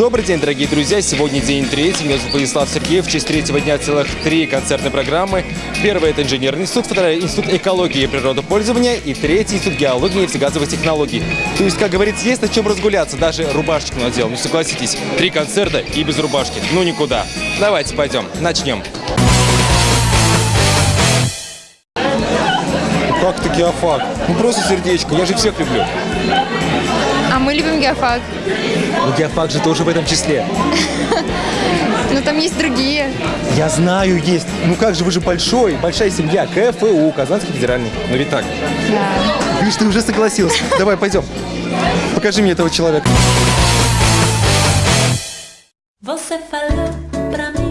Добрый день, дорогие друзья! Сегодня день третий. Меня зовут Владислав Сергеев. В честь третьего дня целых три концертные программы. Первый – это инженерный институт, второй – институт экологии и природопользования, и третий – институт геологии и нефтегазовых технологий. То есть, как говорится, есть на чем разгуляться. Даже рубашечку надел. Ну, согласитесь, три концерта и без рубашки. Ну, никуда. Давайте пойдем. Начнем. Как ты геофак? Ну, просто сердечко. Я же всех люблю. Мы любим геофак. Ну, геофак же тоже в этом числе. Но там есть другие. Я знаю, есть. Ну как же, вы же большой, большая семья. КФУ, Казанский федеральный. Ну ведь так. Да. Видишь, ты уже согласился. Давай, пойдем. Покажи мне этого человека. Você falou pra mim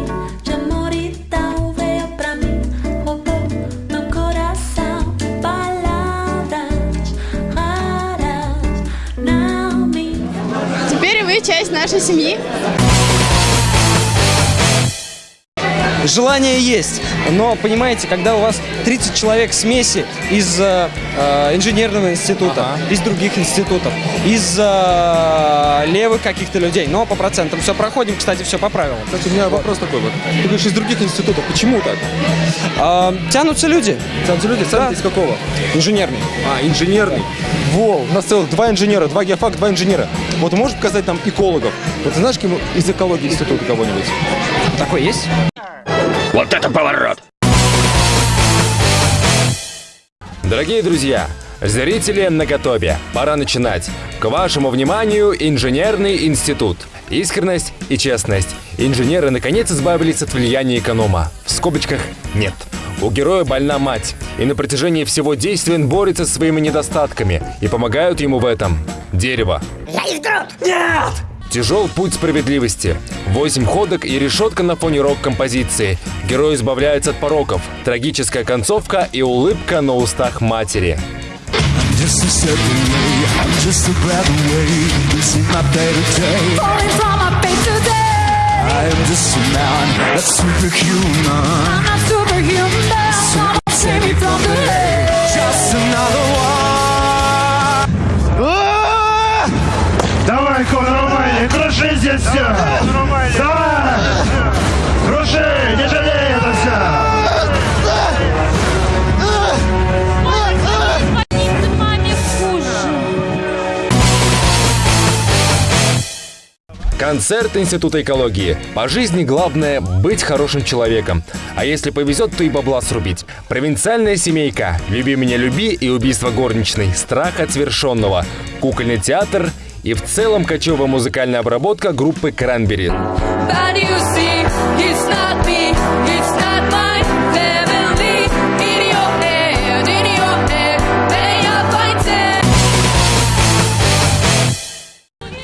Часть нашей семьи. Желание есть, но, понимаете, когда у вас 30 человек смеси из э, э, инженерного института, из других институтов, из э, левых каких-то людей, но по процентам все проходим, кстати, все по правилам. Кстати, у меня вопрос такой вот. Ты говоришь, из других институтов. Почему так? А, тянутся люди, Сам люди, сам Да. из какого? инженерный. А, инженерный. Во, у нас целых два инженера, два геофак, два инженера. Вот можешь показать нам экологов? Вот ты знаешь кем из экологии института кого-нибудь? Такой есть? Вот это поворот! Дорогие друзья, зрители на готове. Пора начинать. К вашему вниманию инженерный институт. Искренность и честность. Инженеры наконец избавились от влияния эконома. В скобочках нет. У героя больна мать, и на протяжении всего действия он борется со своими недостатками, и помогают ему в этом дерево. Нет! Тяжел путь справедливости. Восемь ходок и решетка на фоне рок-композиции. Герой избавляется от пороков. Трагическая концовка и улыбка на устах матери. I'm just a man, a superhuman. I'm not superhuman. Коля, нормально, круши здесь все! Давай! Круши, не жалей это все! Концерт Института экологии. По жизни главное быть хорошим человеком. А если повезет, то и бабла срубить. Провинциальная семейка. Люби меня, люби и убийство горничной. Страх от свершенного. Кукольный театр и в целом кочевая музыкальная обработка группы it?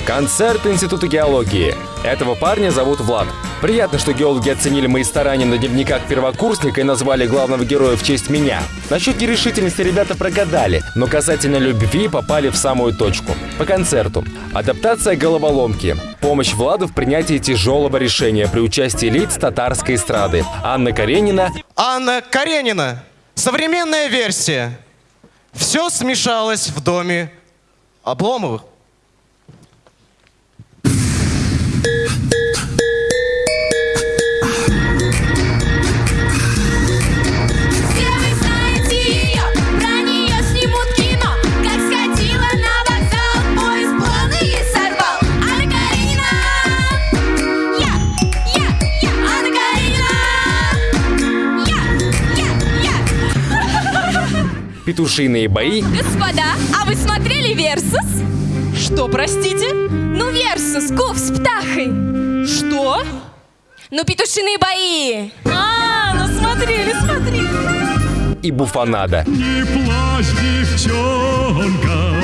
Концерт Института геологии. Этого парня зовут Влад. Приятно, что геологи оценили мои старания на дневниках первокурсника и назвали главного героя в честь меня. Насчет нерешительности ребята прогадали, но касательно любви попали в самую точку. По концерту. Адаптация головоломки. Помощь Владу в принятии тяжелого решения при участии лиц татарской эстрады. Анна Каренина Анна Каренина. Современная версия. Все смешалось в доме Обломовых. «Петушиные бои» Господа, а вы смотрели Версус? Что, простите? Ну, Версус, Гуф с птахой. Что? Ну, петушиные бои. А, ну смотрели, смотрели. и «Буфанада». Не плачь, девчонка,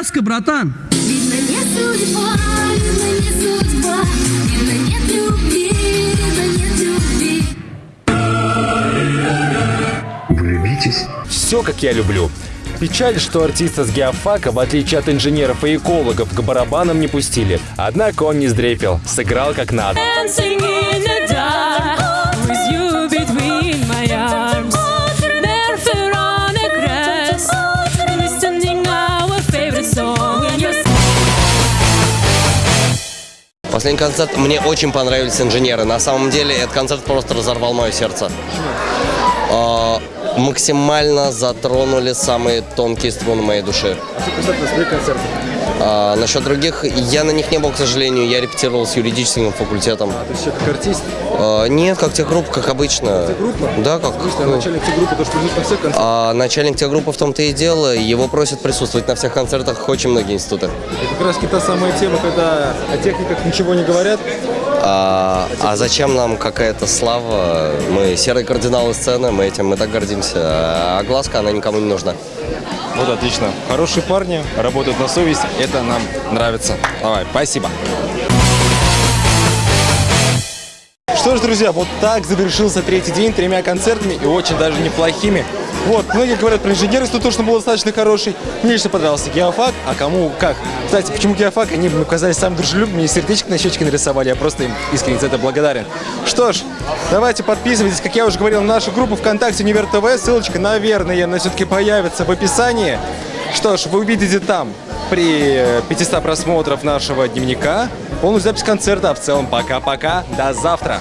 Фиаско, братан. Видно, не судьба, видно, не судьба. Видно, нет любви, видно, нет любви. Влюбитесь. все, как я люблю. Печаль, что артиста с геофака, в отличие от инженеров и экологов, к барабанам не пустили. Однако он не сдрепил, сыграл как надо. Последний концерт, мне очень понравились инженеры. На самом деле, этот концерт просто разорвал мое сердце. А, максимально затронули самые тонкие струны моей души. А что касательно своих концертов? А, насчет других, я на них не был, к сожалению. Я репетировал с юридическим факультетом. То есть как артист? А, нет, как техгруппа, как обычно. Техгруппа? Да, как... Смысле, а начальник группы тоже придут на все концерты? А начальник техгруппы в том-то и дело. Его просят присутствовать на всех концертах очень многие институты. Это как раз та самая тема, когда о техниках ничего не говорят. А, а зачем нам какая-то слава? Мы серые кардиналы сцены, мы этим мы так гордимся. А глазка, она никому не нужна. Вот отлично. Хорошие парни, работают на совесть. Это нам нравится. Давай, спасибо. Что ж, друзья, вот так завершился третий день тремя концертами и очень даже неплохими. Вот, многие говорят про инженерность, тут точно был достаточно хороший. Мне лично понравился геофак, а кому как. Кстати, почему геофак? Они мне казались самым дружелюбным, мне сердечко на щечке нарисовали, я просто им искренне за это благодарен. Что ж, давайте подписывайтесь, как я уже говорил, на нашу группу ВКонтакте Универ ТВ, ссылочка, наверное, она все-таки появится в описании. Что ж, вы увидите там при э, 500 просмотров нашего дневника полную запись концерта. А в целом, пока-пока, до завтра.